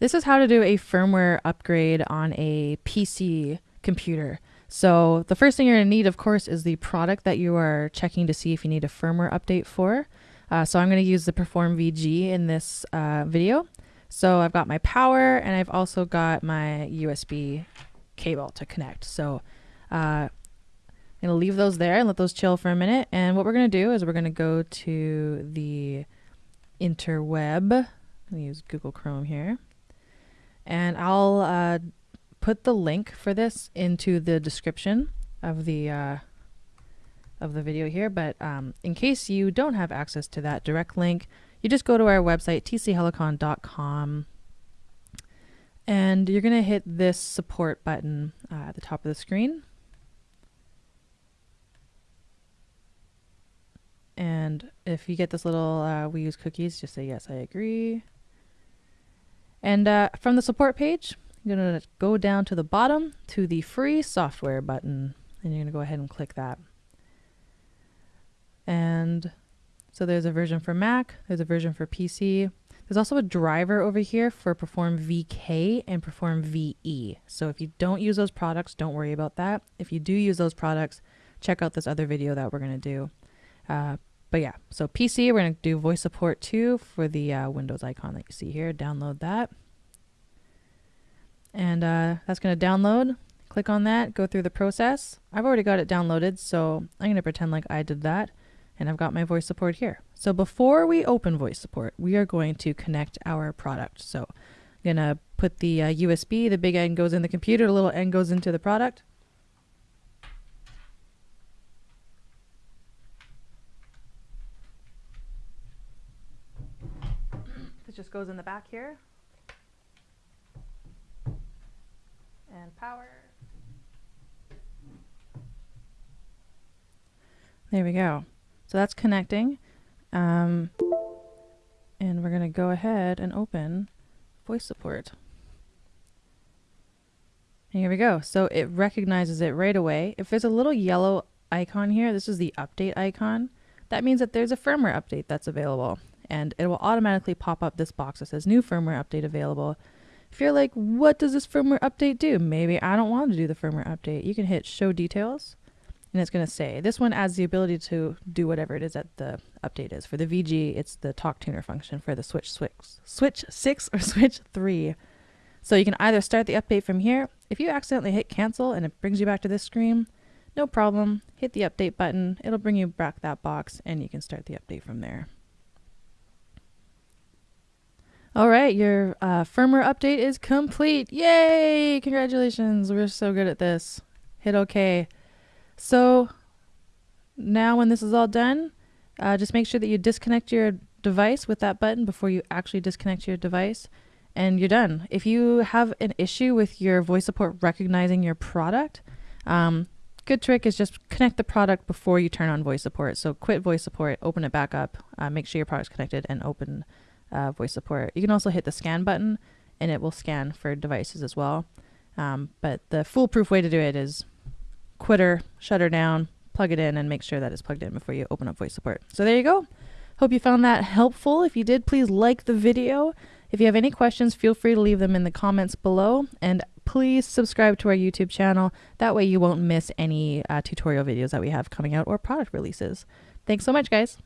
This is how to do a firmware upgrade on a PC computer. So the first thing you're to need, of course, is the product that you are checking to see if you need a firmware update for. Uh, so I'm to use the Perform VG in this uh, video. So I've got my power and I've also got my USB cable to connect. So uh, I'm to leave those there and let those chill for a minute. And what we're to do is we're to go to the interweb. I'm to use Google Chrome here and I'll uh, put the link for this into the description of the uh, of the video here. But um, in case you don't have access to that direct link, you just go to our website tchelicon.com and you're going to hit this support button uh, at the top of the screen. And if you get this little uh, we use cookies, just say yes, I agree. And uh, from the support page, you're going to go down to the bottom to the free software button, and you're going to go ahead and click that. And so there's a version for Mac, there's a version for PC. There's also a driver over here for Perform VK and Perform VE. So if you don't use those products, don't worry about that. If you do use those products, check out this other video that we're going to do. Uh, but yeah, so PC, we're going to do voice support too for the uh, Windows icon that you see here. Download that. And uh, that's going to download. Click on that, go through the process. I've already got it downloaded, so I'm going to pretend like I did that. And I've got my voice support here. So before we open voice support, we are going to connect our product. So I'm going to put the uh, USB, the big end goes in the computer, the little end goes into the product. Just goes in the back here. And power. There we go. So that's connecting. Um, and we're going to go ahead and open voice support. And here we go. So it recognizes it right away. If there's a little yellow icon here, this is the update icon. That means that there's a firmware update that's available and it will automatically pop up this box that says new firmware update available. If you're like, what does this firmware update do? Maybe I don't want to do the firmware update. You can hit show details and it's going to say this one adds the ability to do whatever it is that the update is. For the VG, it's the talk tuner function. For the switch, switch, switch 6 or switch 3. So you can either start the update from here. If you accidentally hit cancel and it brings you back to this screen, no problem. Hit the update button. It'll bring you back that box and you can start the update from there. All right, your uh, firmware update is complete. Yay! Congratulations. We're so good at this. Hit OK. So now when this is all done, uh, just make sure that you disconnect your device with that button before you actually disconnect your device and you're done. If you have an issue with your voice support recognizing your product, um, good trick is just connect the product before you turn on voice support. So quit voice support, open it back up, uh, make sure your product's connected and open uh, voice support. You can also hit the scan button and it will scan for devices as well. Um, but the foolproof way to do it is quitter, shut her down, plug it in, and make sure that it's plugged in before you open up voice support. So there you go. Hope you found that helpful. If you did, please like the video. If you have any questions, feel free to leave them in the comments below. And please subscribe to our YouTube channel. That way you won't miss any uh, tutorial videos that we have coming out or product releases. Thanks so much, guys.